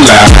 laugh.